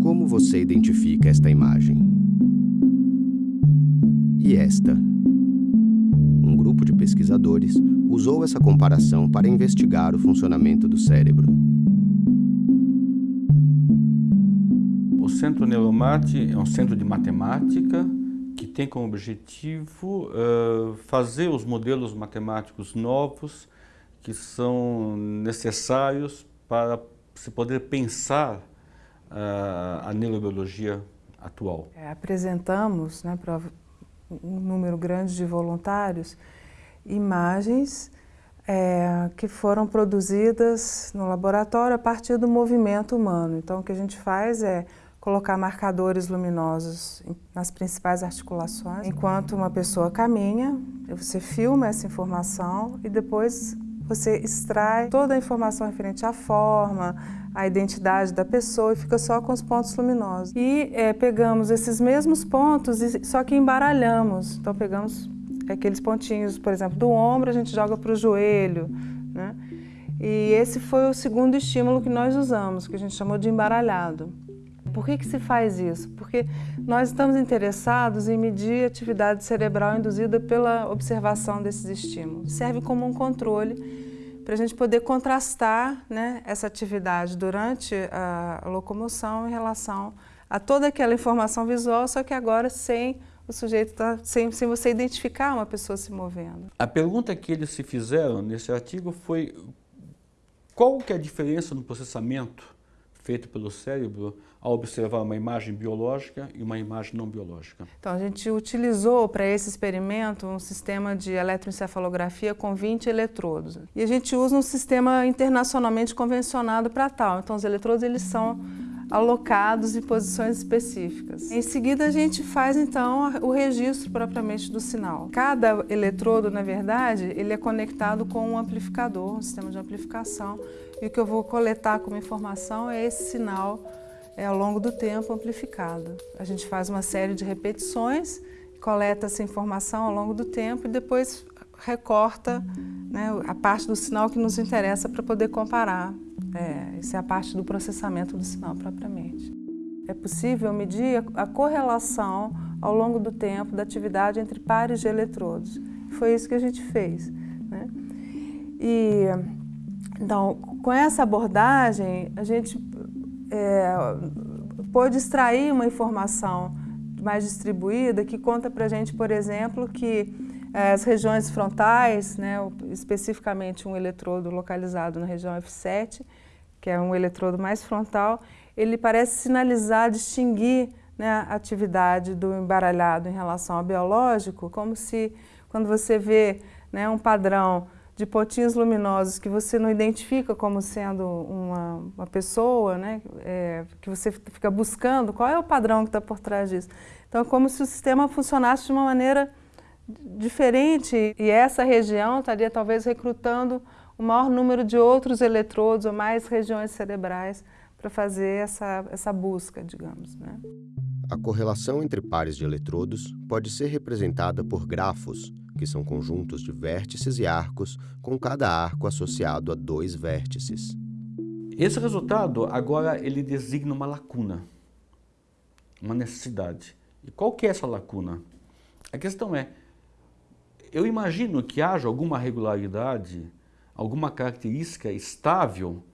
Como você identifica esta imagem? E esta? Um grupo de pesquisadores usou essa comparação para investigar o funcionamento do cérebro. O Centro Neuromate é um centro de matemática que tem como objetivo uh, fazer os modelos matemáticos novos que são necessários para se poder pensar a neurobiologia atual. É, apresentamos né, para um número grande de voluntários imagens é, que foram produzidas no laboratório a partir do movimento humano. Então o que a gente faz é colocar marcadores luminosos nas principais articulações. Enquanto uma pessoa caminha, você filma essa informação e depois você extrai toda a informação referente à forma, à identidade da pessoa e fica só com os pontos luminosos. E é, pegamos esses mesmos pontos, só que embaralhamos. Então pegamos aqueles pontinhos, por exemplo, do ombro, a gente joga para o joelho. Né? E esse foi o segundo estímulo que nós usamos, que a gente chamou de embaralhado. Por que, que se faz isso? Porque nós estamos interessados em medir a atividade cerebral induzida pela observação desses estímulos. Serve como um controle para a gente poder contrastar né, essa atividade durante a locomoção em relação a toda aquela informação visual, só que agora sem o sujeito tá, sem, sem você identificar uma pessoa se movendo. A pergunta que eles se fizeram nesse artigo foi qual que é a diferença no processamento feito pelo cérebro ao observar uma imagem biológica e uma imagem não biológica. Então, a gente utilizou para esse experimento um sistema de eletroencefalografia com 20 eletrodos. E a gente usa um sistema internacionalmente convencionado para tal. Então, os eletrodos eles são alocados em posições específicas. Em seguida, a gente faz, então, o registro propriamente do sinal. Cada eletrodo, na verdade, ele é conectado com um amplificador, um sistema de amplificação, e o que eu vou coletar como informação é esse sinal é, ao longo do tempo amplificado. A gente faz uma série de repetições, coleta essa informação ao longo do tempo e depois recorta né, a parte do sinal que nos interessa para poder comparar. É, isso é a parte do processamento do sinal propriamente. É possível medir a correlação ao longo do tempo da atividade entre pares de eletrodos. Foi isso que a gente fez. Né? E, então, com essa abordagem, a gente é, pôde extrair uma informação mais distribuída que conta para a gente, por exemplo, que é, as regiões frontais, né, especificamente um eletrodo localizado na região F7, que é um eletrodo mais frontal, ele parece sinalizar, distinguir né, a atividade do embaralhado em relação ao biológico, como se quando você vê né, um padrão de pontinhos luminosos que você não identifica como sendo uma, uma pessoa, né? É, que você fica buscando, qual é o padrão que está por trás disso. Então é como se o sistema funcionasse de uma maneira diferente e essa região estaria talvez recrutando o maior número de outros eletrodos ou mais regiões cerebrais para fazer essa, essa busca, digamos. Né? A correlação entre pares de eletrodos pode ser representada por grafos, que são conjuntos de vértices e arcos, com cada arco associado a dois vértices. Esse resultado, agora, ele designa uma lacuna, uma necessidade. E qual que é essa lacuna? A questão é, eu imagino que haja alguma regularidade, alguma característica estável,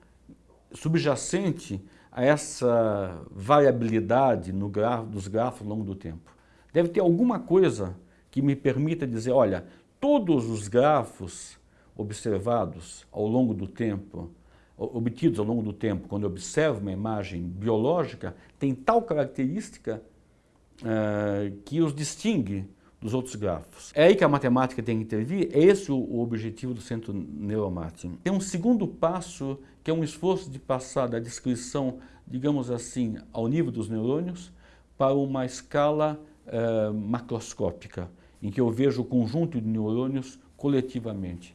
subjacente a essa variabilidade no grafo, dos grafos ao longo do tempo. Deve ter alguma coisa que me permita dizer, olha, todos os grafos observados ao longo do tempo, obtidos ao longo do tempo, quando eu observo uma imagem biológica, tem tal característica uh, que os distingue dos outros grafos. É aí que a matemática tem que intervir, é esse o, objetivo do Centro Neuromate. Tem um segundo passo, que é um esforço de passar da descrição, digamos assim, ao nível dos neurônios, para uma escala uh, macroscópica em que eu vejo o conjunto de neurônios coletivamente.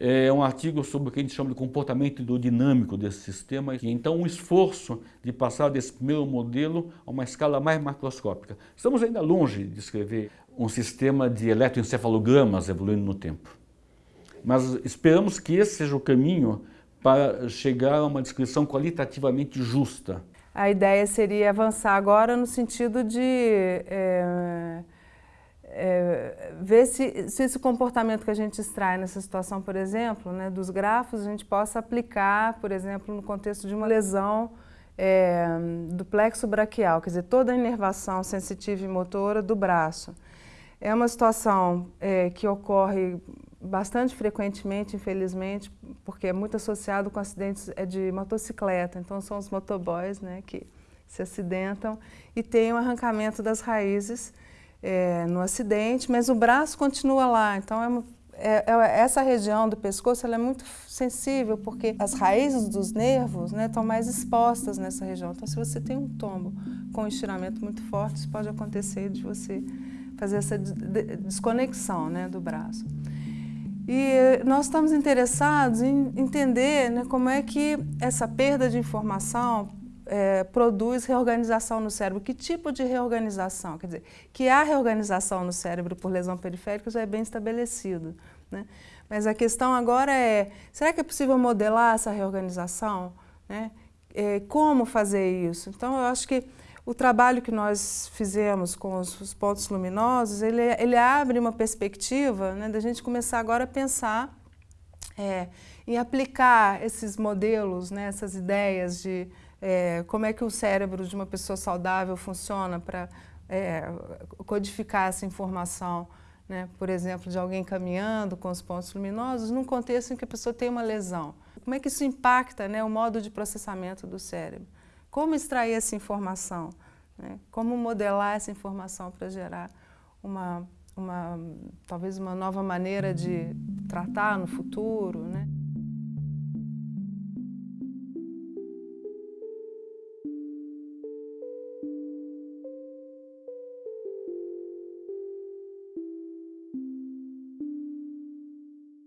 É um artigo sobre o que a gente chama de comportamento hidrodinâmico desse sistema, e então um esforço de passar desse primeiro modelo a uma escala mais macroscópica. Estamos ainda longe de descrever um sistema de eletroencefalogramas evoluindo no tempo. Mas esperamos que esse seja o caminho para chegar a uma descrição qualitativamente justa a ideia seria avançar agora no sentido de é, é, ver se, se, esse comportamento que a gente extrai nessa situação, por exemplo, né, dos grafos, a gente possa aplicar, por exemplo, no contexto de uma lesão é, do plexo braquial, quer dizer, toda a inervação sensitiva e motora do braço. É uma situação é, que ocorre bastante frequentemente, infelizmente, porque é muito associado com acidentes é de motocicleta. Então, são os motoboys né, que se acidentam e tem o um arrancamento das raízes é, no acidente, mas o braço continua lá. Então, é, uma, é, é essa região do pescoço é muito sensível, porque as raízes dos nervos né, estão mais expostas nessa região. Então, se você tem um tombo com um estiramento muito forte, isso pode acontecer de você fazer essa desconexão né, do braço. E nós estamos interessados em entender né, como é que essa perda de informação é, produz reorganização no cérebro. Que tipo de reorganização? Quer dizer, que há reorganização no cérebro por lesão periférica já é bem estabelecido. Né? Mas a questão agora é, será que é possível modelar essa reorganização? Né? É, como fazer isso? Então, eu acho que o trabalho que nós fizemos com os, os pontos luminosos, ele, ele abre uma perspectiva né, da gente começar agora a pensar é, em aplicar esses modelos, né, essas ideias de é, como é que o cérebro de uma pessoa saudável funciona para é, codificar essa informação, né, por exemplo, de alguém caminhando com os pontos luminosos, num contexto em que a pessoa tem uma lesão. Como é que isso impacta né, o modo de processamento do cérebro? Como extrair essa informação? Né? Como modelar essa informação para gerar uma, uma, talvez uma nova maneira de tratar no futuro? Né?